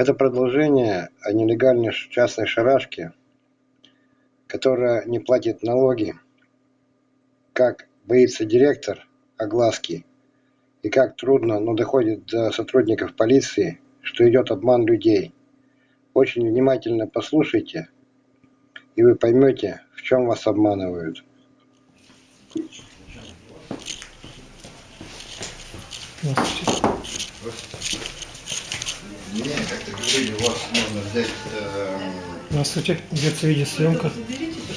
Это продолжение о нелегальной частной шарашке, которая не платит налоги, как боится директор огласки, и как трудно, но доходит до сотрудников полиции, что идет обман людей. Очень внимательно послушайте, и вы поймете, в чем вас обманывают. Мне как-то говорили, у вас можно взять... Э, Здравствуйте, ведется видеосъемка.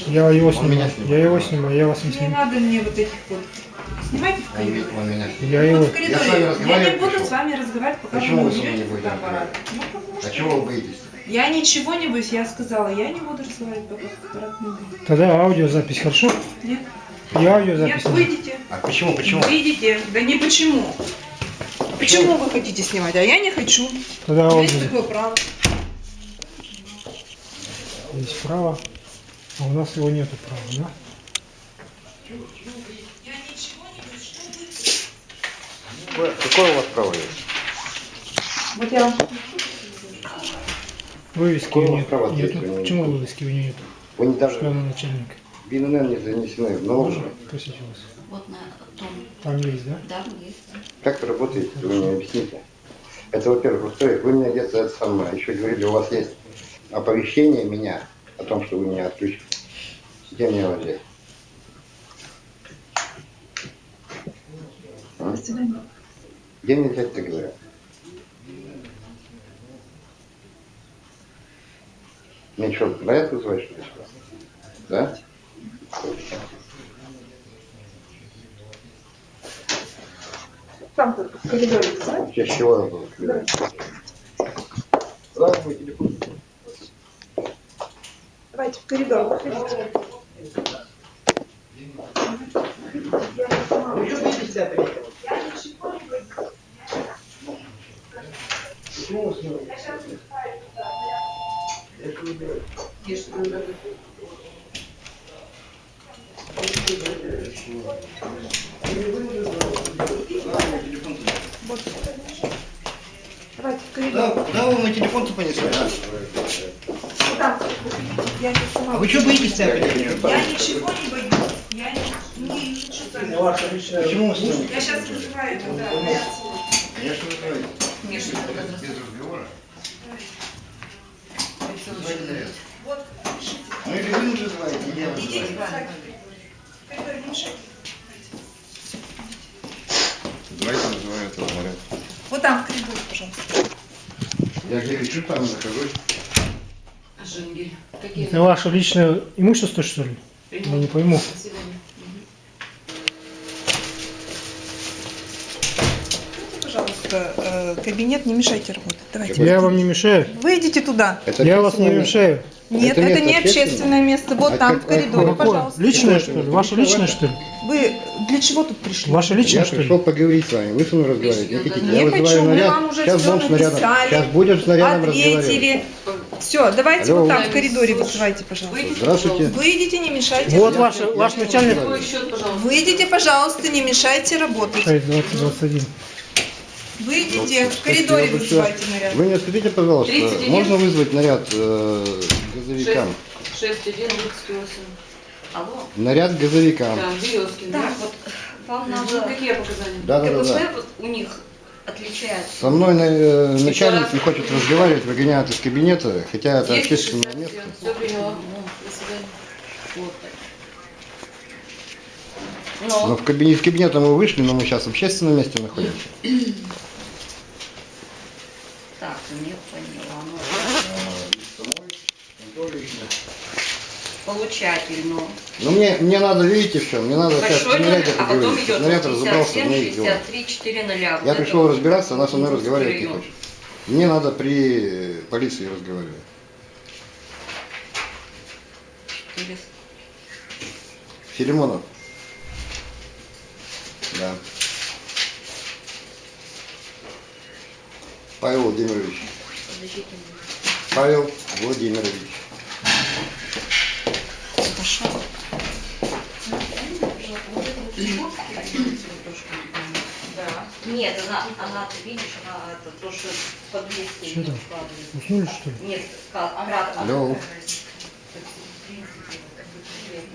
Я его Он меня снимаю. Я его снимаю, я вас не Не снимаю. надо мне вот этих вот. Снимайте в он, коридоре. он меня... Я его... Вот в коридоре. Я с вами Я, не буду пришел. с вами разговаривать, пока Почему вы не со мной не будете разговаривать? Ну, потому А чего вы боитесь? Я ничего не боюсь, я сказала, я не буду разговаривать, пока фотоаппарат не будет. Тогда аудиозапись, хорошо? Нет? Я аудиозапись. Нет, выйдите. А почему, почему? Выйдите. Да не почему. Почему вы хотите снимать, а я не хочу. Тогда У меня есть такое право. Есть право, а у нас его нету права, да? Я ничего не боюсь. Что вы? Какое у вас право есть? Вот я вам Вывески Какое у вас нет. право Нету. Почему вывески у нее нет? Вы не Что даже она начальник? в ИНН не занесены в у вас? Вот на том, Там есть, да? да, есть. Как это работает, вы мне объясните. Это, во-первых. Во-вторых, вы меня где-то это самое, еще говорили, у вас есть оповещение меня о том, что вы меня отключите. Где мне его взять? А? Где мне взять, ты говорю? Мне что, наряд вызывать, что ли? Да? Там тут в коридоре, да? Я с чего я был? Сразу мой телефон. Давайте в коридор. выходите. Давайте в коридор. Да, куда вы мой телефон-то понесли? а? Вот там. Я не сама. А вы что боитесь-то? Я ничего не боюсь. Я не, не вами. Почему вы с нами? Я сейчас вызываю тогда. Конечно, вы говорите. Миша, Без разговора. Вот, пишите. Ну или вы вызываете, или я Идите, вызываю. вызывайте. В коридоре не мешайте. Давайте вызываю этого наряд. Вот там, в коридоре, пожалуйста. Я где хочу, там нахожусь. Женгель. Какие? Это ваше личное имущество, что ли? Я не пойму. До свидания. Идите, пожалуйста, э, кабинет, не мешайте работать. Давайте. Я вам не мешаю. Выйдите туда. Это Я вас не мешаю. Нет, Это это, не общественное? общественное место. Вот А там, как- в коридоре, Какое? пожалуйста. Личное, что ли? Ваше личное, что ли? Вы для чего тут пришли? Ваше личное, Я что ли? пришел поговорить с вами. Вы со мной разговариваете. Не хотите? Не Я хочу, вызываю мы наряд. вам уже Сейчас всё будем с нарядом. написали. Сейчас будем с нарядом разговаривать. Ответили. Все, давайте Алло. вот там, в коридоре вызывайте, пожалуйста. Выйдите, Здравствуйте. Выйдите, не мешайте. Вот ваш, ваш начальник. Выйдите, пожалуйста, не мешайте работать. 6, 20, 21. Выйдите, в коридоре вызывайте наряд. Вы мне скажите, пожалуйста, 31. можно вызвать наряд э, газовикам? 6, 1, 28. Алло? Наряд газовикам. Да, Березкин. Так, да? вот вам Ну, надо Какие показания? Да, да, да, да. вот у них отличается. Со мной э, начальник не хочет разговаривать, выгоняют из кабинета, хотя это 10, общественное 67. место. Все приняла. До свидания. Вот. Но Но в кабинет, из кабинета мы вышли, но мы сейчас в общественном месте находимся. Так, не поняла. Ну, получатель, ну. Ну мне, мне надо, видите, все, мне надо сейчас Большой номер, а потом идет Наряд разобрался, 57, мне их дела. 63, 4 ноля. Вот Я это пришел вот. разбираться, она со мной разговаривать не хочет. Мне надо при полиции разговаривать. Или- Филимонов. Да. Павел Владимирович. Павел Владимирович. Хорошо. Да. Нет, она, она, ты видишь, она это то, что под Что там? Уснули, что ли? Нет, кратко. Алло. В принципе,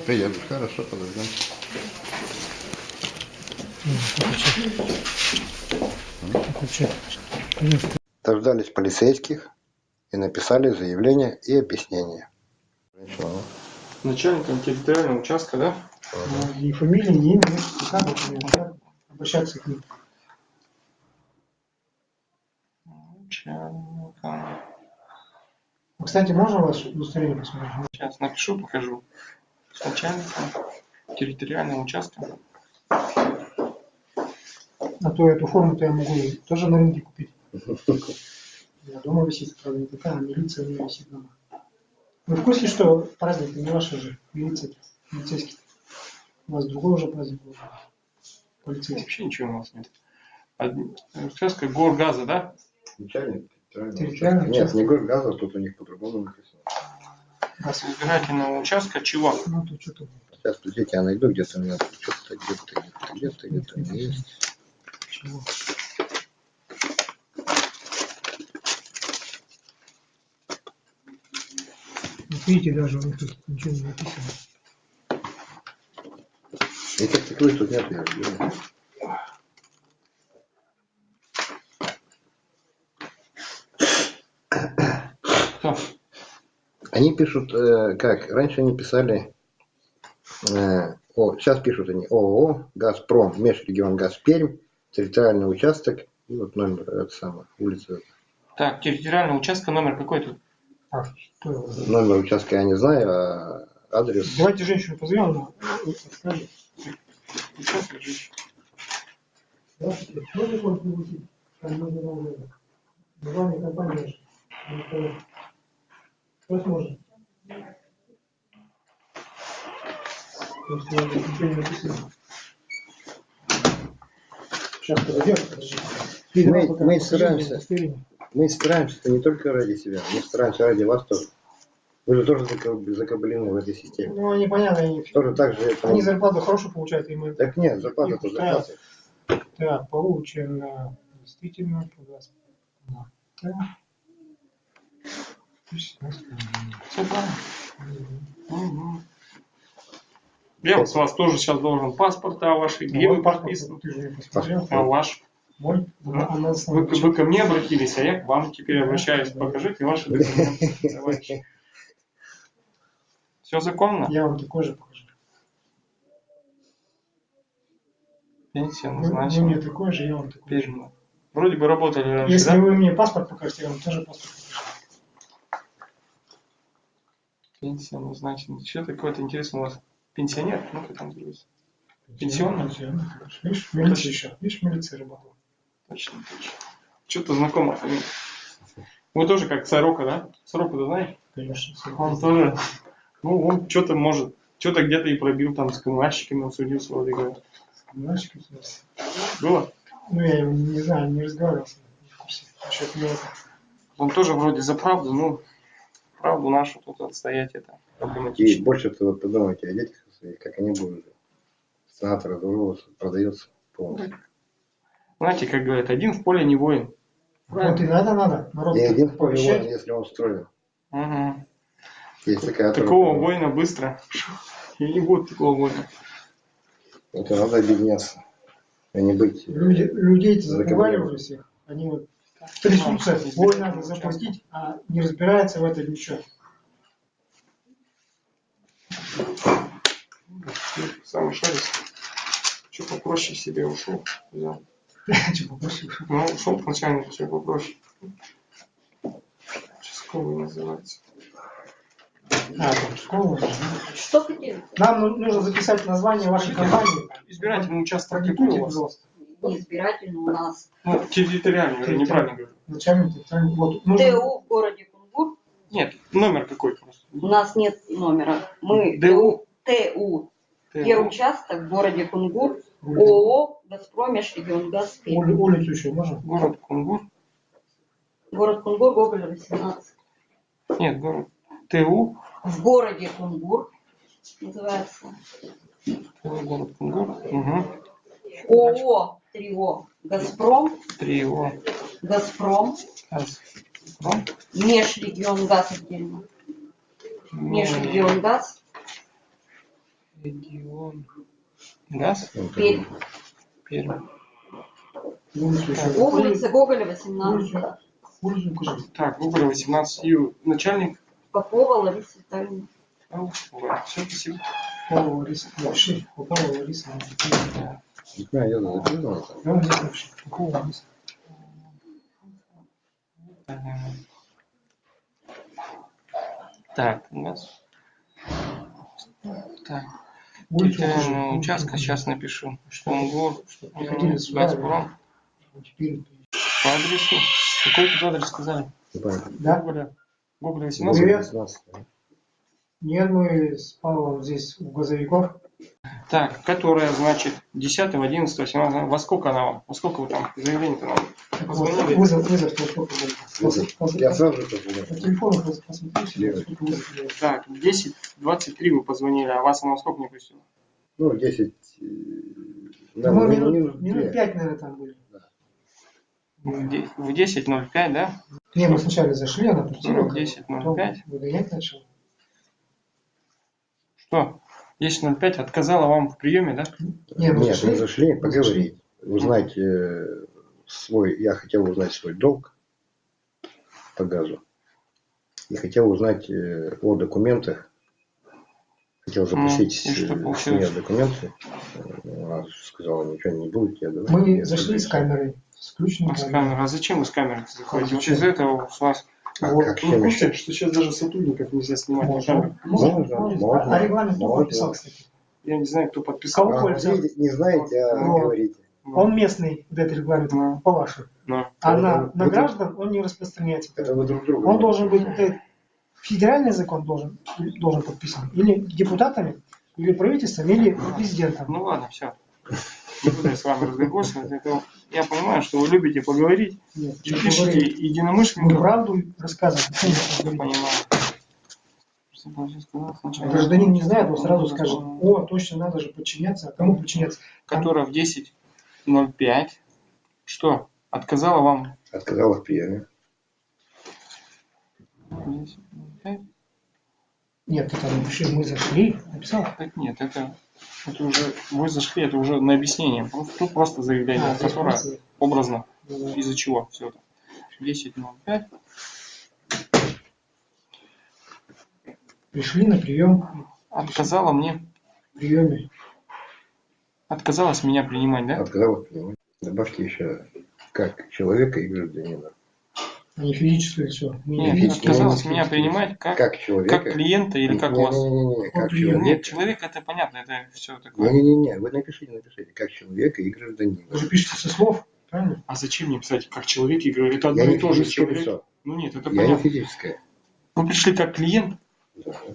Приеду. Хорошо, подождем. Отвечай. Нет, Дождались полицейских и написали заявление и объяснение. Женщина, начальником территориального участка, да? ну, Ни фамилии, ни имя, ни как, как обращаться к ним. Начальника. Кстати, можно вас удостоверение посмотреть? Сейчас напишу, покажу. Начальника территориального участка. А то эту форму-то я могу тоже на рынке купить. Я дома висит, правда, не такая, а милиция у меня висит дома. Вы в курсе, что праздник не ваш же, милиция, полицейский? У вас другой уже праздник был. Полицейский. Вообще ничего у нас нет. Одни- Участка горгаза, да? Начальник участка. Нет, не горгаза, тут у них по-другому написано. Раз. Избирательного участка чего? Ну, то что-то. Сейчас, подождите, я найду где-то у меня тут что-то где-то, где-то, где-то, где-то есть. Чего? Видите, даже у них тут ничего не написано. Этих таковых тут нет, я. Кто? Они пишут, э, как, раньше они писали, э, о, сейчас пишут они ООО «Газпром», Межрегион «Газперм», территориальный участок, и вот номер, это самое, улица. Так, территориального участка номер какой тут? А, что? Номер участка я не знаю, а адрес. Давайте женщину позовем, она скажет. Участок. Можно? Там. Название компании я ничего не написано. Сейчас подойдем. Мы- мы стараемся. Мы стараемся это не только ради себя, мы стараемся ради вас тоже. Вы же тоже закаб- закабелены в этой системе. Ну, непонятно, они, Тоже так же это... они зарплату хорошую получают, и мы... Так нет, зарплата то Их устраивает. зарплата. Так, получено действительно. Да. Все правильно. Мгм. Я вот с вас тоже сейчас должен ваши, подписаны. Ты же не посмотрел. А ваш? Вы, основе вы ко мне обратились, а я к вам теперь обращаюсь. Покажите ваши документы, товарищи. Все законно? Я вам такой же покажу. Пенсия Вы, вы мне назначена. такой же, я вам такой же. Передана. Вроде бы работали раньше, Если да? вы мне паспорт покажете, я вам тоже паспорт покажу. Пенсия назначена. Что такое-то интересно у вас? Пенсионер? Ну-ка там говорится. Пенсионный? Пенсионный. Видишь, милиция еще. Видишь, милиция работала. Точно, точно. Что-то знакомо фамилия. Вы тоже как Сорока, да? Сорока, ты знаешь? Конечно. Он тоже, ну, он что-то может, что-то где-то и пробил там с каменщиками, он судился, вроде говорят. Знаешь, как это? Было? Ну, я его не знаю, не разговаривал с ним. Он тоже вроде за правду, ну, правду нашу тут отстоять это И проблематично. больше всего подумайте о детях своих, как они будут. Страна разорвалась, продается полностью. Знаете, как говорят, один в поле не воин. Вот и надо, надо. Народ И один в поле воин, если он строен. Угу. Есть такая Такого тоже- воина быстро. И не будет такого воина. Это надо объединяться, а не быть... Люди, людей-то Закабаливают. закрывали уже всех. Они вот трясутся, ой, надо заплатить, а не разбирается в этом ничего. Самый шарик. Что попроще себе ушел. Взял. Ну, ушел к начальнику, все попроще. Участковый называется. А, школа. Что хотели? Нам ну- нужно записать название вашей компании. Избирательный участок какой Продиктуйте, у вас? пожалуйста. Неизбирательный у нас. Ну, территориальный, я неправильно говорю. Начальник, территориальный- вот, нужно- ТУ в городе Кунгур. Нет, номер какой просто. У нас нет номера. Мы ДУ. ТУ. Первый ТУ. участок в городе Кунгур. ООО «Газпром Межрегионгаз». Ули- улицу еще можно? Город Кунгур. Город Кунгур, Гоголя, 18. Нет, город ТУ. В городе Кунгур называется. ТУ, город Кунгур. Угу. ООО Трио. Газпром, Трио. Газпром, Газпром. Межрегион газ отдельно. Межрегион газ, Регион. Газ. Пермь. Пермь. Улица Гоголя, 18. Улицу, улицу укажи. Так, Гоголя 18. И начальник. Попова Лариса Витальевна. Все, спасибо. Попова Лариса. Напиши. Попова Лариса. Да. Знаю, я записывал. Я. Попова Лариса. Так, газ. Так, Улицу укажи. территориального участка сейчас напишу. Омгор, Приходили сюда, Газпром. По адресу. Какой тут адрес сказали? Да? Гоголя. Гоголя Ну, 18. Привет. 18. Нет, мы с Павлом здесь у газовиков. Так, которая, значит, 10, 11, 18. Во сколько она вам? Во сколько вы там заявление-то нам? Позвонили? Вызов, вызов? Вызов. Я сразу же По позвонил. телефону пос- посмотрите, сколько вызов. Так, 10, 23 вы позвонили, а вас она во сколько не пустила? Ну, 10... э, да, Мы ну, минут, минут две. пять, наверное, там были. В де- В 10.05, да? Не, мы сначала зашли, она пустила. Ну, 10:05. потом выгонять начал. Что? 10.05 отказала вам в приеме, да? Не, мы Нет, зашли. мы зашли поговорить. Узнать э, свой... Я хотел узнать свой долг по газу. И хотел узнать э, о документах. Хотел запросить Ну, что э, с нее документы. Э, Она сказала, ничего не будет. Я давай. Мы Я зашли с камерой. С включенной А с камерой. А зачем вы с камерой заходите? А из-за этого с вас... А Вот. как Вы в курсе, еще? что сейчас даже сотрудников нельзя снимать на камеру? Можно, Можно, можно. можно, А регламент кто подписал, кстати? Я не знаю, кто подписал. Кого? А, не знаете, а Ну. говорите. Он местный, вот этот регламент, Ну. по вашему. Ну, А на, на вы- граждан он не распространяется. Это вы друг друга. Он должен быть, этот федеральный закон должен, должен подписан. Или депутатами, или правительством, или президентом. ну ладно, все. Не буду я с вами разговаривать. Это Я понимаю, что вы любите поговорить. Нет, И пишите единомышленников. правду рассказываем. Почему Я понимаю. Гражданин не знает, он сразу скажет, о, точно надо же подчиняться. А кому подчиняться? Которая в 10.05. Что? Отказала вам? Отказала в приеме. 10.05? Нет, там напиши, мы зашли, написал. Так нет, это, это уже, вы зашли, это уже на объяснение. Просто- Тут просто заявление, А, которое просто- образно, Ну, из-за чего все это. 10.05. Пришли на прием, Отказала мне, в приеме. Отказалась меня принимать, да? Отказала в приеме. Добавьте еще как человека и гражданина. Не физическое лицо. Не Нет, физическое отказалась меня принимать как, Как человека. как клиента или как вас? Не-не-не, как Вот человека. Нет, человек это понятно, это все такое. Не-не-не, вы напишите, напишите, как человека и гражданина. Вы же пишете со слов, правильно? А зачем мне писать как человек и говорю, это одно и не то же человек. лицо. Ну нет, это Я не понятно. физическое. Вы пришли как клиент.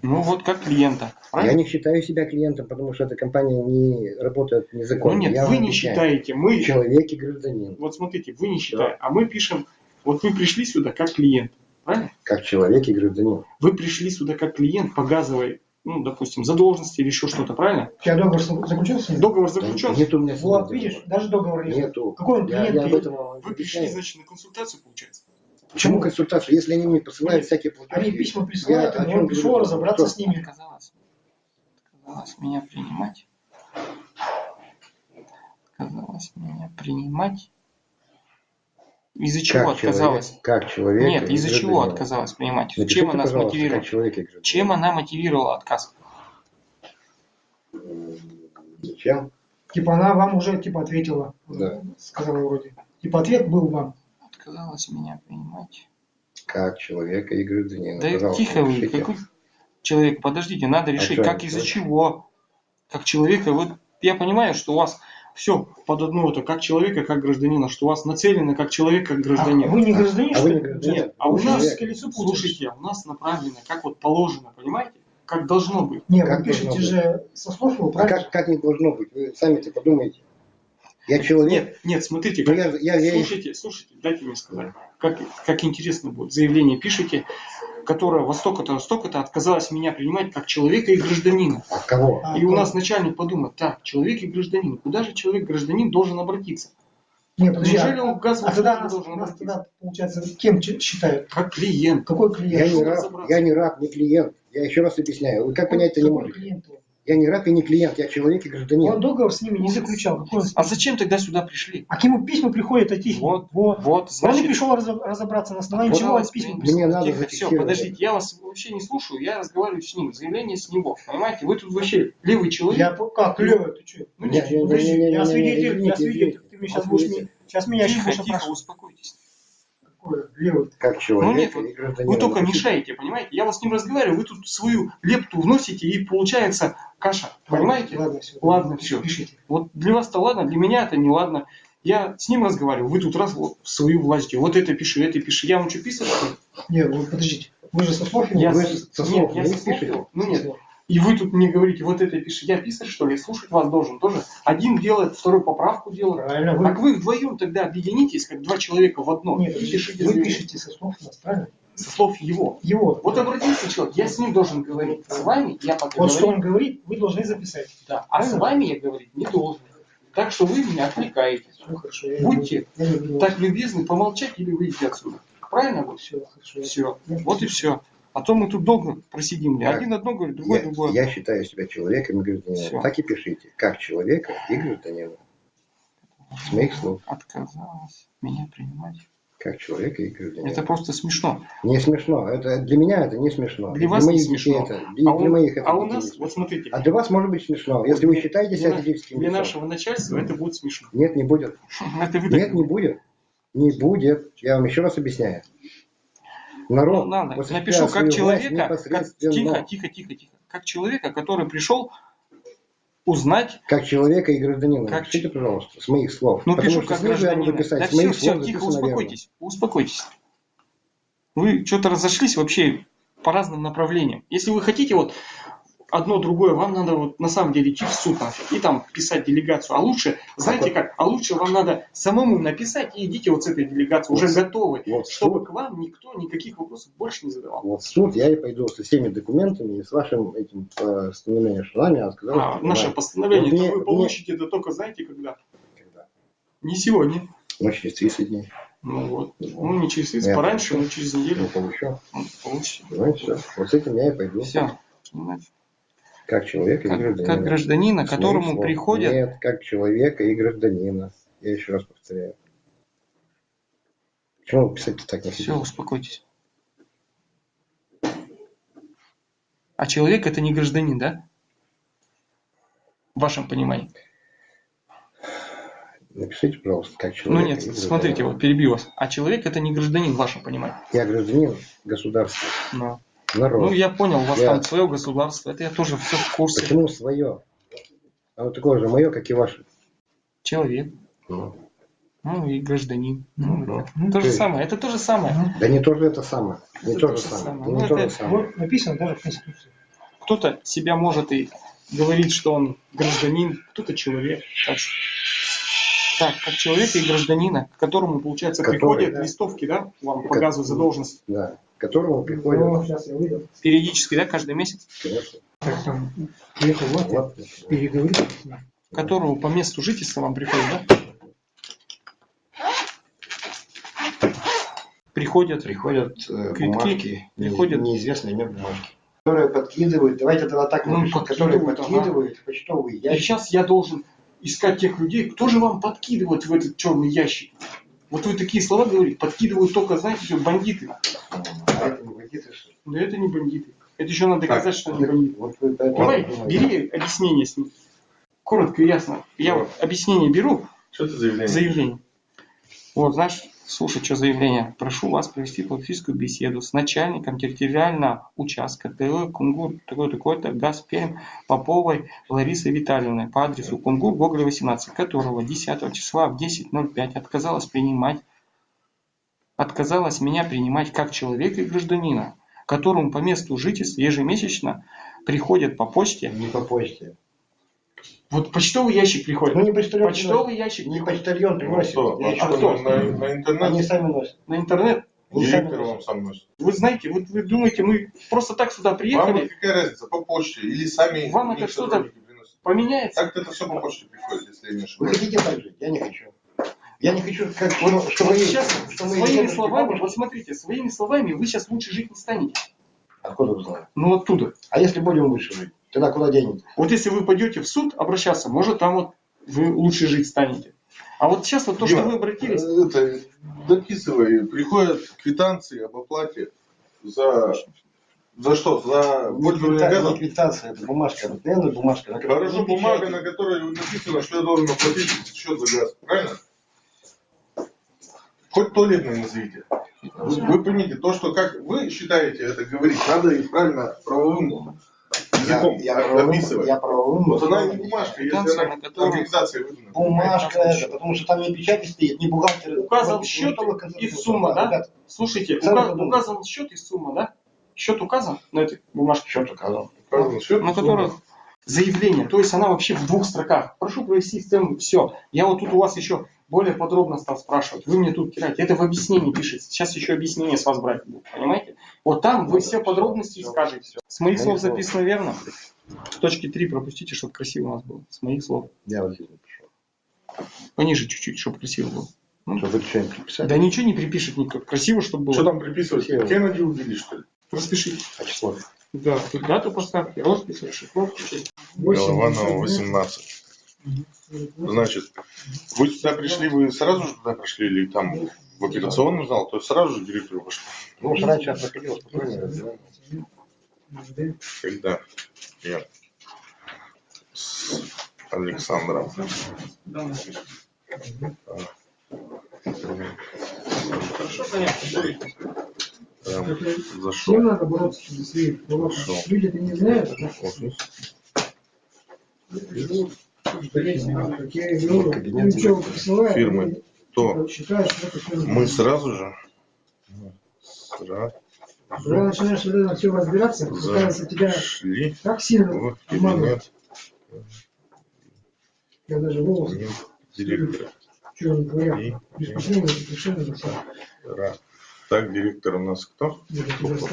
Ну вот как клиента. Я Правильно? не считаю себя клиентом, потому что эта компания не работает Ну незаконно. нет, Я вы не считаете, мы, Человек и гражданин. вот смотрите, вы не считаете, а мы пишем, вот вы пришли сюда как клиент, правильно? Как человек и гражданин. Вы пришли сюда как клиент по газовой, ну, допустим, задолженности или еще что-то, правильно? У тебя договор заключился? Договор Да заключен. Нет у меня Вот, договора. видишь, даже договор нет. Нету. Какой он Я, клиент? я об этом вам Вы пришли, значит, на консультацию, получается? Почему консультацию? Если они мне посылают всякие платежи. Они письма присылают, я и пришел говорю? разобраться Что? с ними. Отказалась. Отказалась меня принимать. Отказалась меня принимать. Из-за чего Как отказалась? человек, как человек Нет, из-за чего гражданин. отказалась принимать? Напишите, Чем она смотивировала? как человек. Чем она мотивировала отказ? М, Ничем. Типа она вам уже типа ответила. Да. Сказала вроде. Типа ответ был вам. Отказалась меня принимать. Как человека и гражданина. Да Пожалуйста, тихо вы, какой человек, подождите, надо решить, что, как из-за чего. Как человека, вот я понимаю, что у вас все под одно это, как человека, как гражданина, что у вас нацелено как человек, как А гражданин. вы не гражданин, А что ли? гражданин. Нет, а у Вы нас, путаете. слушайте, а у нас направлено, как вот положено, понимаете? Как должно быть. Не, Как вы пишете должно же со слов его, А как, как не должно быть? Вы сами-то подумайте. Я человек. Нет, нет, смотрите, Ну, как, я, я, я- слушайте, слушайте, дайте мне сказать, как, как интересно будет. Заявление пишите, которое во столько-то, столько-то отказалась меня принимать как человека и гражданина. А кого? А, И у то- нас начальник подумает, так, человек и гражданин, куда же человек-гражданин должен обратиться? Не, подожди, Неужели а, он газ а тогда нас, должен нас обратиться? тогда, получается, кем считают? Как клиент. Какой Я клиент? не Что раб, я не раб, не клиент. Я еще раз объясняю. Вы как понять это не можете? клиент? Я не раб и не клиент, я человек и Он гражданин. договор с ними не заключал. Какой он А зачем тогда сюда пришли? А к нему письма приходят от них. Вот, Вот. вот, Он не значит, пришел разо- разобраться, на основании Вот чего он письма принято. Мне надо Тихо, все, подождите, я вас вообще не слушаю, я разговариваю с ним, заявление с него. Понимаете, вы тут вообще левый человек. Я как, Лёва, ты что? Ну, Нет, нет, нет, нет, нет, я нет, свидетель, нет, я свидетель. Ты мне сейчас будешь, Извините. сейчас меня тихо, будешь тихо, опрашивать. успокойтесь. Как человек Ну нет, вот. Вы только мешаете, понимаете? Я вас с ним разговариваю, вы тут свою лепту вносите и получается каша. Понимаете? Ладно, все. Ладно, всё. Пишите. Вот для вас-то ладно, для меня это не ладно. Я с ним разговариваю, вы тут раз вот свою власть, вот это пиши, это пиши. Я вам что ли? Нет, вы подождите. Вы же со слов? Я Вы со нет, слов я не со слов пишете? Ну нет. И вы тут мне говорите, вот это пиши. Я писать, что ли? Слушать вас должен тоже. Один делает, второй поправку делает. Правильно, вы, Так вы вдвоем тогда объединитесь, как два человека в одно. нет, и пишите вы пишете со слов нас, правильно? со слов его. Его. Вот обратился человек, я с ним должен говорить. С вами я пока Вот что говорить- он говорит, вы должны записать. Да. А с Правильно? вами я говорить не должен. Так что вы меня отвлекаете. Все хорошо. Будьте я Так любезны помолчать или выйти отсюда. Правильно? Все, хорошо. Все. Вот и все. А то мы тут долго просидим. Так. Один одно говорит, другой Я, другое. я считаю себя человеком и гражданином. Всё. Так и пишите. Как человека и гражданина. С моих слов. Отказалась меня принимать. Как человека и гражданина. Это просто смешно. Не смешно. Это, для меня это не смешно. Для вас не моих смешно. детей это, для, А для у, моих это а у нас, не вот смешно. смотрите, А для вас может быть смешно, если вы для- считаете себя для, физическим для лицом. нашего начальства это будет смешно. Нет, не будет. Вы Нет, не будет. Не будет. Я вам еще раз объясняю. Народ Ну, осуществляет Напишу как человека, как, тихо, тихо, тихо, тихо. Как человека, который пришел узнать, Как человека и гражданина. Как Напишите, ч- пожалуйста, с моих слов. ну Потому пишу как гражданина. писать Да с все, все, тихо, записано верно. успокойтесь, успокойтесь. Вы что-то разошлись вообще по разным направлениям. Если вы хотите вот одно другое, вам надо вот на самом деле идти в суд нафиг и там писать делегацию. А лучше, знаете как, а лучше вам надо самому написать и идите вот с этой делегацией, уже Вот- готовы, вот чтобы суд. к вам никто никаких вопросов больше не задавал. Вот в суд я и пойду со всеми документами и с вашим этим постановлением, что нам я сказал, А, наше бывает. постановление, Вот то мне- вы мне- получите это только знаете когда? Когда? Не сегодня. Ну, через 30 дней. Ну вот. Ну не через 30, Я пораньше, получу. но через неделю Ну, получу. ну, получите. Ну, все. Вот с этим я и пойду. Все. Как человека и Как, гражданина. как гражданина, которому слов. приходят Нет, как человека и гражданина. Я еще раз повторяю. Почему вы писать так Все, успокойтесь. А человек это не гражданин, да? В вашем понимании. Напишите, пожалуйста, как Ну человек. нет, и гражданин. смотрите, вот перебью вас. А человек это не гражданин в вашем понимании. Я гражданин государства. Но- Народ. Ну я понял, у вас Я- там свое государство, это я тоже все в курсе. Почему свое? Оно такое же мое, как и ваше. Человек, Ну, ну и гражданин. Ну, Ну, это ну, то же самое, это то же самое. Да не то же это самое. Не Это то то же же самое. самое. Это Ну, не то это- же самое. Вот написано даже в Конституции. Кто-то себя может и говорит, что он гражданин, кто-то человек. Так, что- так, как человека и гражданина, к которому, получается, Который, приходят да. листовки, да, вам по Как- газу за должность Да. Которому приходят. Ну, сейчас я выйду. периодически, да, каждый месяц, Конечно. Так, там, приехал вот, я Вот. переговорю. которого по месту жительства вам приходят, да? Приходят, Приходят э, Квитки бумажки, не- приходят. неизвестные мне бумажки. Которые подкидывают, давайте тогда так Ну, напишем, которые подкидывают, ага. в почтовый и ящик. сейчас я должен искать тех людей, кто же вам подкидывает в этот черный ящик. Вот вы такие слова говорите, подкидывают только, знаете, что бандиты. А это не бандиты, что ли? Но это не бандиты. Это еще надо доказать, что они бандиты. Вот поэтому Давай, думаете. бери объяснение с ним. Коротко и ясно. Я вот объяснение беру, Что это заявление? заявление. Вот, знаешь, слушай, что заявление. Прошу вас провести полфическую беседу с начальником территориального участка ТЛ Кунгур, такой такой-то, Газперм, Поповой Ларисой Витальевной по адресу Кунгур, Гоголя, 18, которого 10 числа в 10.05 отказалась принимать, отказалась меня принимать как человека и гражданина, которому по месту жительства ежемесячно приходят по почте. Не по почте. Вот почтовый ящик приходит. Ну не почтальон. Почтовый ящик Не приходит почтальон Ну приносит. что, а что, что, кто? на, на Они интернет сами носят. на интернет. Они директор вам сам носит. Вы знаете, вот вы думаете, мы просто так сюда Вам приехали, какая разница, по почте или сами Вам это что-то- поменяется. Так это все по почте приходит, если я не Вы ошибаюсь. хотите так жить? Я не хочу. Я не хочу, как, Вот, ну, что мои- сейчас что своими словами, бабушки- вот смотрите, своими словами вы сейчас лучше жить не станете. Откуда вы знаете? Ну оттуда. А если будем лучше жить? Тогда куда денете? Вот если вы пойдете в суд обращаться, может там вот вы лучше жить станете. А вот сейчас вот то, что Дима, вы обратились, э, Это, дописывай, приходят квитанции об оплате за... За что? За пользование Квита- газом? квитанция, это бумажка, обыкновенная бумажка. на которой Хорошо, бумага, на которой написано, что я должен оплатить счет за газ. Правильно? Хоть туалетный назовите. Вы, вы поймите, то, что как вы считаете это говорить, надо и правильно правовым языком Я, я правовым, описывать. я правовым. Вот она не бумажка, если она на которой- организация выдана. Бумажка это, потому что там не печати стоит, не бухгалтер. указан счет и сумма, да? ребят, Слушайте, Сами ука- подумайте. указан счет и сумма, да? Счет указан на этой бумажке? Счет указан. Указан счет, на которых заявление, то есть она вообще в двух строках. Прошу провести систему, все. Я вот тут у вас еще более подробно стал спрашивать. Вы мне тут кидаете. Это в объяснении пишется. Сейчас еще объяснение с вас брать будут, понимаете? Вот там вы все подробности скажете. С моих слов записано верно? В точке 3 пропустите, чтобы красиво у нас было. С моих слов. Я вот здесь напишу. Пониже чуть-чуть, чтобы красиво было. Ну, Чтобы что-нибудь приписать. Да ничего не припишет никто. Красиво, чтобы было. Что там приписывать? Кеннеди убили, что ли? Распишите. А число? Да, тут дату поставьте, роспись, расшифровку. Голованова 18. Значит, вы сюда пришли, вы сразу же туда пришли или там в операционный зал, то есть сразу же директору пошли? Ну, раньше я проходил спокойнее. разбирал. Когда? Я. С Александром. Хорошо, понятно. Прям Всем зашел. надо бороться за свои права. Хорошо. Люди это не знают, а Офис. Кабинет фирмы. То мы сразу же. Сразу Когда начинаешь вот это все разбираться, пытаются тебя так сильно в обманывать. Я даже кабинет директора. что совершенно. Так, директор у нас кто?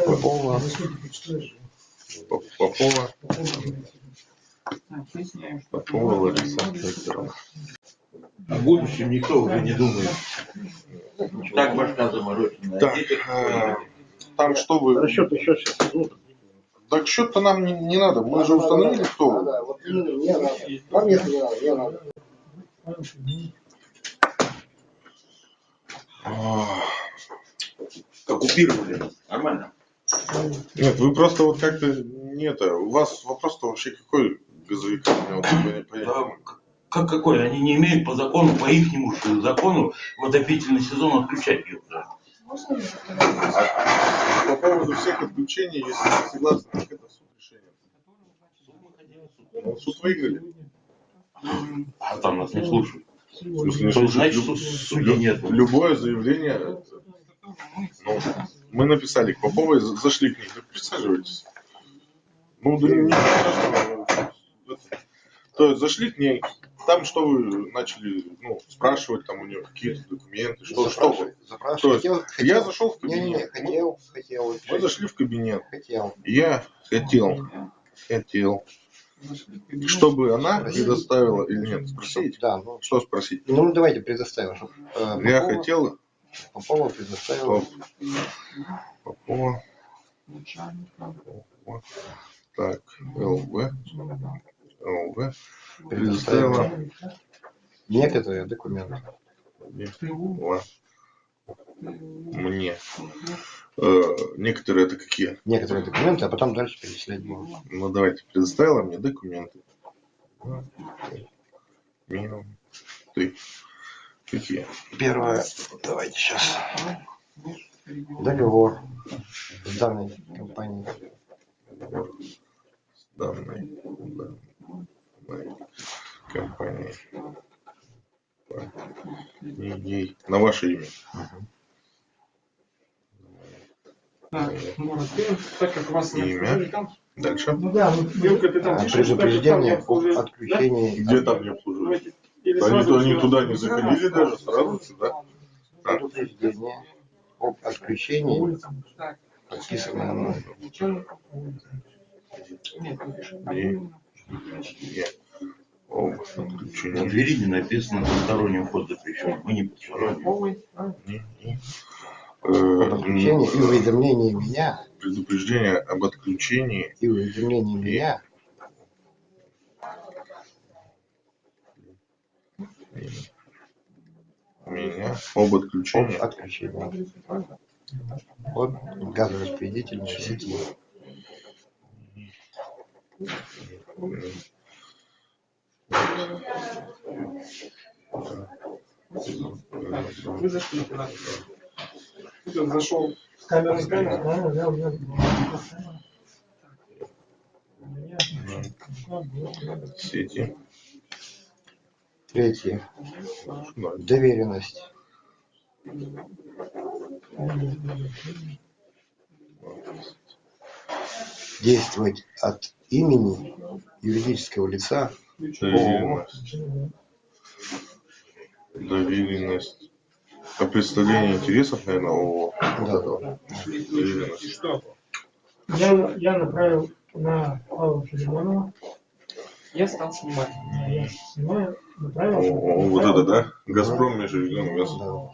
Попова. Попова. Попова Лариса Викторовна. О будущем никто уже не думает. Так башка заморочена. Так, э, там что вы... Расчет еще сейчас. Так счет-то нам не, не надо. Мы же установили, кто вы. да, вот именно мне надо. Вам не надо, мне надо. А, оккупировали. Нормально. Нет, вы просто вот как-то не это. У вас вопрос-то вообще какой не Да, к- как какой? Они не имеют по закону, по ихнему же закону в отопительный сезон отключать их. уже. А по поводу всех отключений, если вы согласны, так это суд решение. Ну, суд выиграли. А там нас не слушают. Смысле, не То значит, судей нет. Любое заявление, это, ну, мы написали к Поповой, за- зашли к ней, присаживайтесь. Ну, да не страшного. То есть зашли к ней, там что вы начали ну, спрашивать, там у нее какие-то документы, что, что вы? Запрашивай. То есть Хотел, Я хотел. зашел в кабинет. Мы, хотел, хотел. мы зашли в кабинет. Хотел. Я хотел, хотел, чтобы она предоставила или нет, спросить. Да, ну, Что спросить? ну давайте предоставим. чтоб, э, Я Попова- хотел, Попова предоставила. Стоп. Попова. Попова. Так, ЛВ. ЛВ. Предоставила Некоторые документы. Мне. Э, некоторые это какие? Некоторые документы, а потом дальше перечислять будем. Ну давайте, предоставила мне документы. Ты. Какие? Первое, давайте сейчас. Договор с данной компанией. Данной, данной компанией. Ей. На ваше имя. Так, ну, так как вас не Имя. Дальше. Ну да, ты там А, Предупреждение об отключении. Где там не обслуживают? Они, сразу они туда не заходили даже, сразу сюда. Предупреждение об отключении. Так, И- Е. Об На Отключение. двери не написано «Посторонний вход запрещен». Мы не посторонние. Не, не. Об Э, отключении и уведомлении меня, Предупреждение об отключении и уведомлении меня меня об об отключении отключении от газораспределительной сети. Вы зашли туда. Тут он зашел. Камера, камера, да, да, да. сети. Третье. Доверенность. Действовать от имени юридического лица Доверенность. Доверенность. А представление интересов, наверное, ООО. Да, да. Доверенность. Я, я направил на Павла Филимонова, Я стал снимать. я снимаю, направил. О, вот это, да? Газпром межрегиональный газ. Да.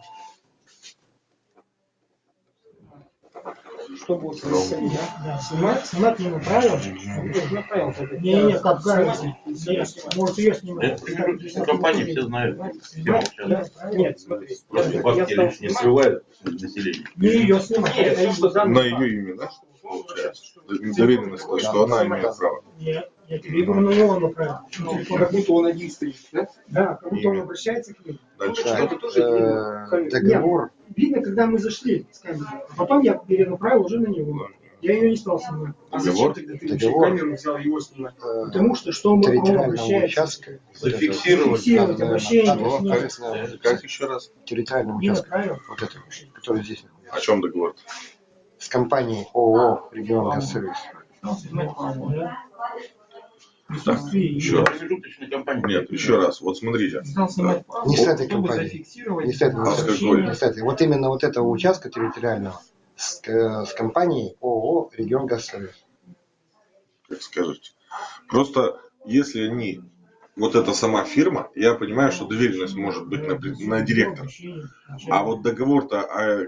Что будет происходить, да? Да, снимать, снимать не направил. Я направил тогда. Не-не-не, как Снимать. кажется. Нет, может ее снимать. Это компании все знают. Нет, смотри. Просто лишние снимать. срывают население. Не ее снимать. Нет, это что ее. данные На ее имя, да? Получается. Доверенность, то, что она имеет право. Нет, я тебе на него направил. Как будто он один стоит, да? Да, как будто он обращается к ним. Дальше что? тоже э, договор. Видно, когда мы зашли с камеры. А потом я перенаправил уже на него. Я ее не стал снимать. А зачем тогда ты вообще камеру взял его снимать? э, Потому что что мы, он обращается. Зафиксировать. Фиксировать Надо, обращение ответственного Как еще раз? участка. направил. Вот это, который здесь находится. О чем договор? С компанией ООО «Регион Газсервис». Присутствии Еще раз. Нет, еще раз. Вот смотрите. Не с этой зафиксировать. Не с А какой? не с этой. Вот именно вот этого участка территориального с, э, с компанией ООО «Регион Газсервис». как скажете. Просто если они, вот эта сама фирма, я понимаю, что доверенность может быть на, на директора. А вот договор-то о,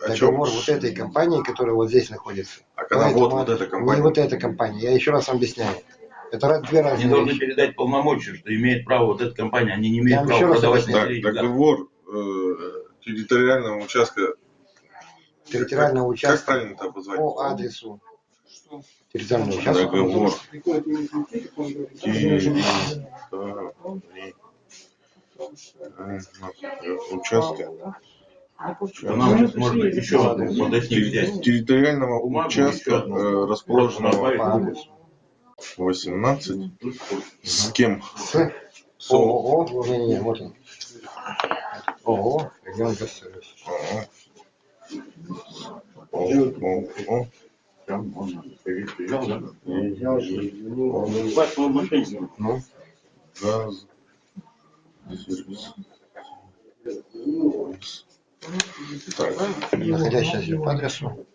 о чем? Договор вот этой компании, которая вот здесь находится. А когда Поэтому вот, вот эта Не компания. вот эта компания. Я еще раз объясняю. Это раз- две Они разные должны вещи. передать полномочия, что имеет право вот эта компания. Они не имеют права продавать объясняю. Так, договор э, территориального участка. Территориального Как участка правильно это обозвать? по адресу Что? территориального участка. Договор. Как территориального участка. То нам сейчас можно еще одну подосник взять. Территориального участка, одну. э, расположенного По адресу. 18. С кем? С С ООО. ООО. Не-не-не, вот он. ООО «Регион Газсервис». ООО. ООО. Там он приезжал, да? Бывает, он мошенник. Ну, Газ. Сервис. Так, находящийся по адресу.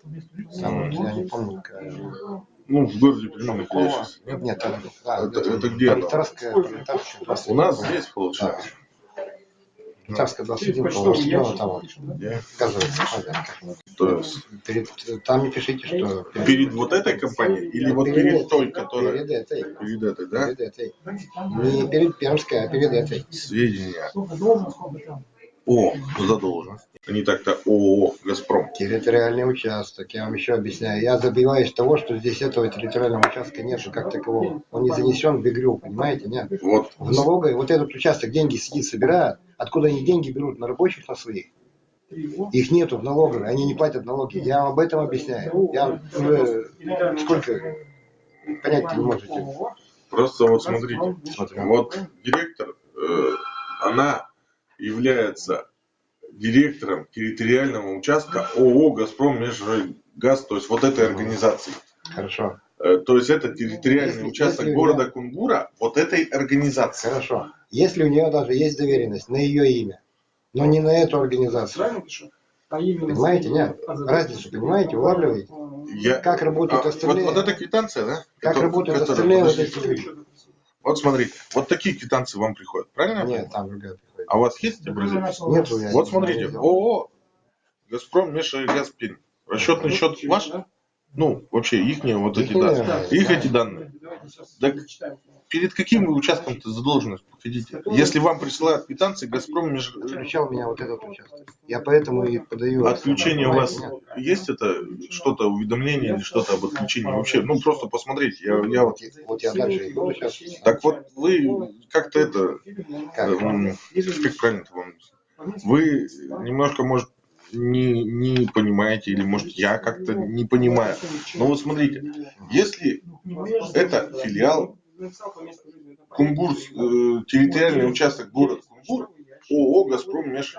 Там, я не помню, какая. Ну, в городе Пельменных Какого? находящийся. Нет? Нет, там, а, Это- это где оно? Пролетарская, пролетарская, 21. У нас здесь получается. Пролетарская Через 21, почтовый по-моему, слева ящик там вот. пишем, да? Где? Газовая компания. То есть Перед, там не пишите, что... перед вот этой компанией или вот перед той, которая Перед этой. перед этой, да? Перед этой. Не перед Пермской, а перед этой. Сведения О задолженности. Не так-то ООО «Газпром». Территориальный участок, я вам еще объясняю. Я забиваюсь того, что здесь этого территориального участка нету как такового. Он не занесен в ИГРЮ, понимаете, нет? Вот. В налоговой вот этот участок деньги сидит, собирает. Откуда они деньги берут? На рабочих, на своих? Их нету в налоговой, они не платят налоги. Я вам об этом объясняю. Я уже сколько понять не можете. Просто вот смотрите. Смотрю. Вот директор, э, она является директором территориального участка ООО «Газпром Межгаз», то есть вот этой организации. Хорошо, Э, То есть это территориальный Если- участок если города я- Кунгура вот этой организации. хорошо. Если у нее даже есть доверенность на ее имя, но не на эту организацию. Правильно пишу? Именно... Понимаете, нет? Разницу, понимаете, улавливаете? Я- Как работают А, остальные? вот, вот эта квитанция, да? Как Которая- работают которая- остальные вот эти люди? Вот смотрите, вот такие квитанции вам приходят, правильно? Нет, там другая приходит. А у вас есть образец? Нету, я Вот смотрите. ООО «Газпром Пермь». Расчетный счет ваш? Ну, вообще, их вот эти данные. Их эти данные. Так перед каким вы участком-то задолженность хотите? Если вам присылают квитанции, «Газпром Меж... Отключал меня вот этот участок. Я поэтому и подаю. Отключение у вас Нет. есть это что-то уведомление или что-то об отключении вообще? Ну просто посмотрите, я, я вот. Вот, я- дальше иду сейчас. Так вот вы как-то это, Как? эм, как правильно вам? Вы немножко может не, не понимаете или может я как-то не понимаю. Но вот смотрите, если это филиал Кунгур, э, территориальный участок город Кунгур, ООО «Газпром Меж...»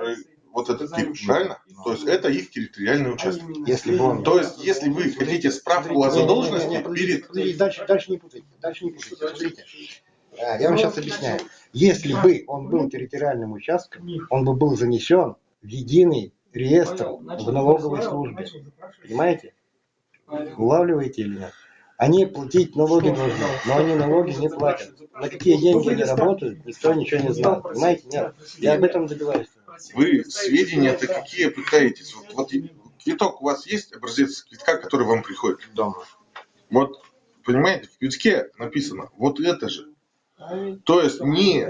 вот этот тип, правильно? То есть это их территориальный участок. Если бы он... То есть, если вы хотите справку о задолженности перед... дальше, дальше не путайте. Дальше не путайте. Смотрите. А, Я вам сейчас объясняю. Если бы он был территориальным участком, он бы был занесен в единый реестр в налоговой службе. Понимаете? Улавливаете или нет? Они платить налоги должны, но они налоги не платят. На какие деньги они работают, никто ничего не знает. Понимаете? Нет. Я об этом добиваюсь. Вы сведения-то какие пытаетесь? Вот, вот квиток у вас есть, образец квитка, который вам приходит? Дома. Вот, понимаете, в квитке написано вот это же. То есть не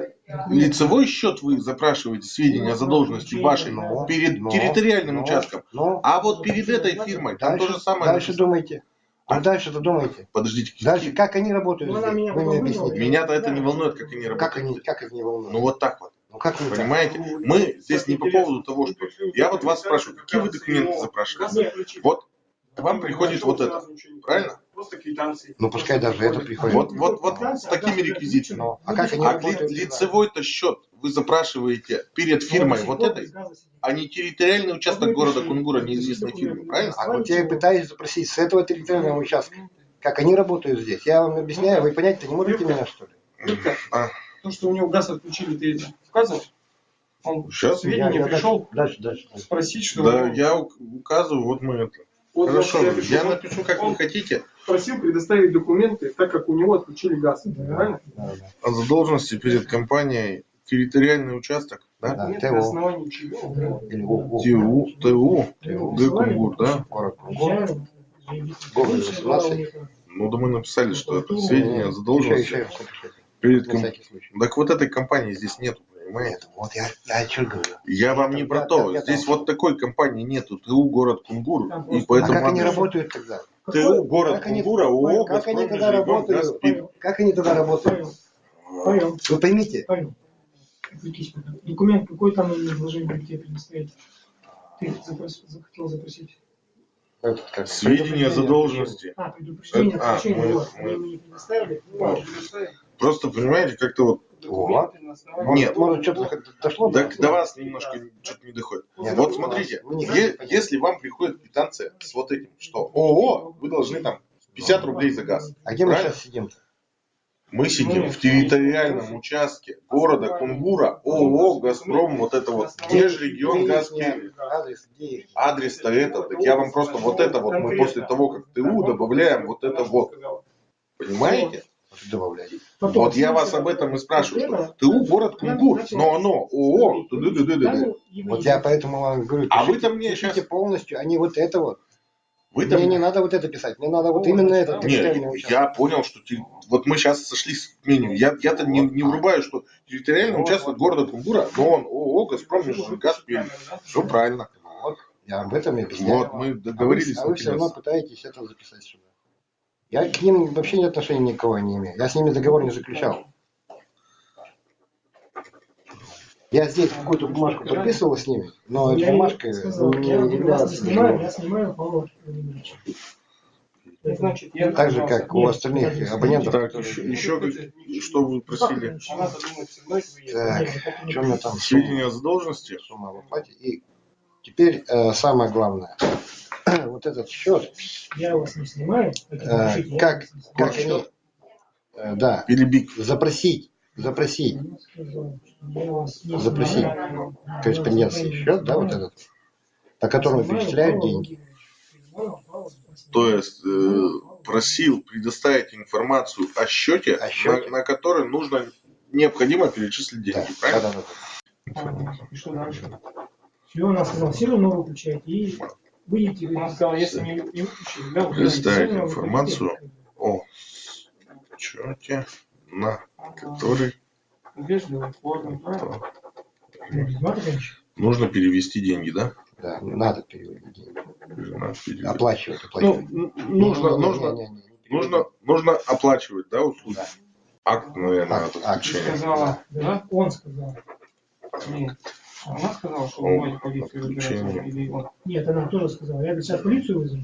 лицевой счет вы запрашиваете сведения о задолженности вашей Но, перед но, территориальным но, участком, но. а вот перед этой фирмой там то Дальше, же самое. дальше написано. думайте. А дальше-то думайте. Подождите, Дальше, как они работают Ну, здесь? меня Вы мне объясните. меня-то это не волнует, как они работают. Как они, как их не волнует? Ну вот так вот. Ну как не так? Понимаете? Мы здесь не по поводу того, что... Я вот вас спрашиваю, какие вы документы запрашиваете? Вот к вам приходит вот это, правильно? Просто квитанции. Ну пускай даже это приходит. Вот, вот, вот с такими реквизитами. Ну, а как они А ли- лицевой-то счет вы запрашиваете перед фирмой вот этой, а не территориальный участок города Кунгура неизвестной фирмы, правильно? А вот я и пытаюсь запросить с этого территориального участка. Как они работают здесь? Я вам объясняю, вы понять-то не можете меня, что ли? А, То, что у него газ отключили, ты это указываешь? Он Сейчас? сведения Я- я пришел Дальше, дальше. дальше. спросить, что... Да, я ук- указываю, вот мы это. Вот Хорошо, я пишу, я он напишу, как вы хотите, просил предоставить документы, так как у него отключили газ. Правильно? Да, да. о задолженности перед компанией территориальный участок, да? Да, Нет, ТО. на основании чего? ТУ, ТУ, ТУ. Г. Кунгур, да? Город Кунгур. Гоголь 18. Ну, да мы написали, что это сведения о задолженности перед На ком- всякий случай. Так вот этой компании здесь нету, понимаете? Вот я, я что говорю. Я вам не про Я- то. Здесь вот такой компании нету. ТУ город Кунгур. И А поэтому как они работают тогда? ТУ город Как они- Кунгура, ООО Как они «Газпром тогда работают? Пермь». Как они тогда работают? Понял, Вы поймите. Отвлекись пока. Документ какой там изложение тебе предоставить? Ты запрос- захотел запросить? как, Сведения о задолженности. А, предупреждение, А, отключение, мы- вот. мы- Вы мне предоставили? Просто, понимаете, как-то вот... Нет. Может, что-то дошло? Так до вас немножко что-то не доходит. Нет, Вот ну, смотрите, е- понять. если вам приходит квитанция с вот этим, что ООО, вы должны там 50 рублей за газ. А где мы сейчас сидим? Мы сидим в территориальном участке города Кунгура, ООО, Газпром, вот это вот, где же регион газ Пермь? Адрес, где их? Адрес-то это, так я вам просто вот это вот, мы после того, как ТУ добавляем вот это вот, понимаете? Добавлять. Потом, Вот я вас об этом и спрашиваю, что ТУ город Кунгур, но оно ООО. Вот я поэтому вам говорю, А вы там мне пишите щас- полностью, а не вот это вот. Вы там Мне не надо вот это писать, мне надо вот именно этот территориальный Не, участок. я понял, что те- вот мы сейчас сошлись в мнении. Я, я-то не, не врубаю, что территориальный участок города Кунгура, но он ООО «Газпром Межгаз Пермь». Все правильно. Вот, я об этом и объясняю. Вот, мы А вы, договорились. а вы все равно пытаетесь это записать сюда. Я к ним вообще ни отношения никакого не имею. Я с ними договор не заключал. Я здесь какую-то бумажку подписывал с ними, но эта Я бумажка сказал, не я является снимаю, я снимаю. Это значит, я Так же, как у остальных абонентов. Так, еще, что вы просили? Так, Нет, что у меня там? Сведения о задолженности? Сумма в оплате. И теперь э, самое главное. вот этот счет, Я вас не снимаю. это э, как, как они, э, да, Перебик. запросить, запросить Запросить снимаю. корреспонденции счет, да, вот этот, по которому Снимаю перечисляют деньги. То есть, э, просил предоставить информацию о счете, О счете. На, на который нужно необходимо перечислить деньги. Да, Правильно? да, да, да. И что дальше? Все, она сказала, все равно выключайте и Представить информацию. О счете, на который? Ну, нужно перевести деньги, да? Да, надо переводить деньги. Надо перевести. Оплачивать, Ну, оплачивать. н- нужно, Не, нужно, не, не, не, не нужно, нужно оплачивать, да, услуги? Да. Акт, наверное, Акт, акт. Сказала, да? он сказал. Нет. Она сказала, что вы можете полицию выбирать, или он. Нет, она тоже сказала. Я говорю, сейчас полицию вызову.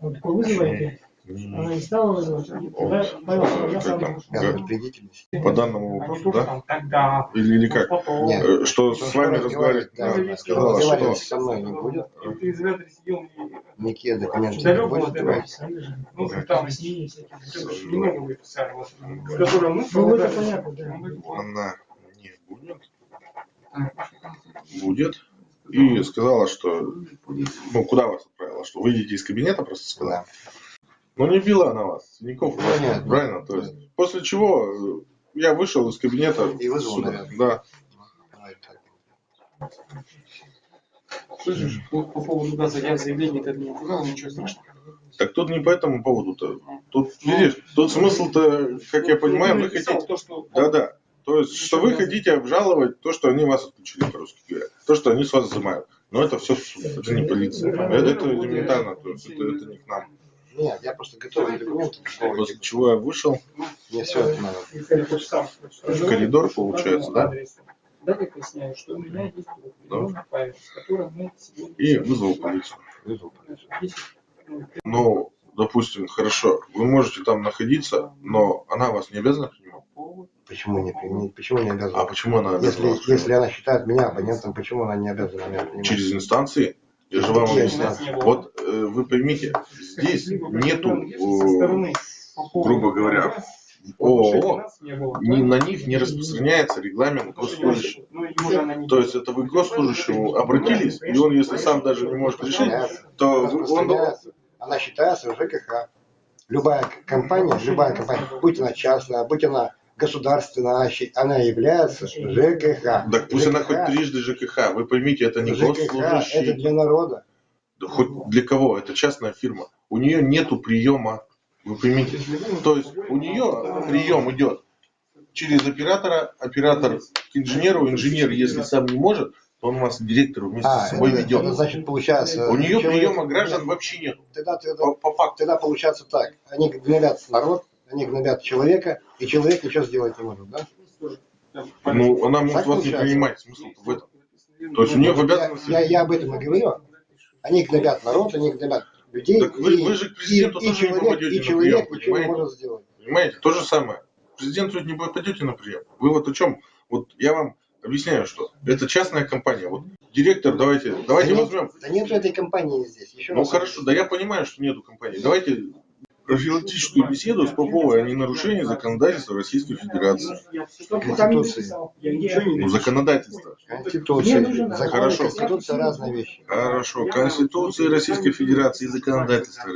Он такой, вызывайте. Она не стала вызывать. Тогда Павел сказал, я сам. По данному Они вопросу, да? тогда. Или, или как? Нет. Э, Что Ну, с вами разговаривать? да, сказала, что со мной не будет. Ты из изолятора сидел, и, Никакие документы не будет ну, там, Объяснения всякие. немного вы писали, вот, с которым мы Ну, это понятно, да. она не будет, будет. И сказала, что, ну, куда вас отправила? Что выйдете из кабинета, просто сказала? Да. Ну, не била она вас, Синяков, Ну, правильно? нет. правильно? То есть, после чего э, я вышел из кабинета. И вызвал, сюда. наверное. Да. Так. Слышишь, по, по поводу газа я заявление это не сказал, ничего страшного. Так тут не по этому поводу-то. Тут, видишь, тут смысл-то, как я понимаю, вы хотите... То, что Да-да. То есть, что вы хотите обжаловать то, что они вас отключили, по-русски говоря. То, что они с вас взимают. Но это все суд, это не полиция. Это, это элементарно, то есть это, это не к нам. Нет, я просто готовый документы. После чего я вышел, Мне все это надо. В коридор, получается, да? Далее поясняю, что у меня есть определенный файл, с которым мы сегодня... и вызвал полицию. Вызвал. Ну, Ну, допустим, хорошо, вы можете там находиться, но она вас не обязана принимать. Почему не применить? Почему не А обязана? почему она обязана Если, если она считает меня абонентом, почему она не обязана меня принимать? Через инстанции? Я же вам объясняю. Вот э, вы поймите, здесь нету, э, грубо говоря, ООО, ни на них не распространяется регламент госслужащего. То есть это вы к госслужащему обратились, и он, если сам даже не может решить, то он. Она считается ЖКХ. Любая компания, любая компания, будь она частная, будь она государственная, она она является ЖКХ. Так пусть она ЖКХ хоть трижды ЖКХ. Вы поймите, это не ЖКХ это госслужащий. для народа. Да хоть для кого? Это частная фирма. У нее нету приема. Вы поймите. То есть у нее прием идет через оператора, оператор к инженеру, инженер, если сам не может, то он вас к директору вместе А, с собой это, ведет. это значит получается. У нее человек- приема граждан вообще нет. Тогда, тогда, По, по факту. тогда получается так. Они гнобят народ, они гнобят человека, и человек ничего сделать не может, да? Ну, она может Так вас не принимать. Смысл в этом. То есть у нее в Я, обязанности... я, я об этом и говорю. Они гнобят народ, они гнобят людей. Так вы- и, вы же к президенту и, и тоже не человек, попадете и на человек прием, ничего не понимаете? может сделать. Понимаете? То же самое. Президенту не попадете на прием. Вы вот о чем? Вот я вам объясняю, что это частная компания. Вот директор, давайте, давайте да, нет, возьмем. да нету этой компании здесь. Еще Ну хорошо, да я понимаю, что нету компании. Давайте профилактическую беседу с Поповой о ненарушении законодательства Российской Федерации. Не Ну, законодательство. Конституция. Хорошо. Конституция разные вещи. Хорошо. Конституции Российской Федерации и законодательство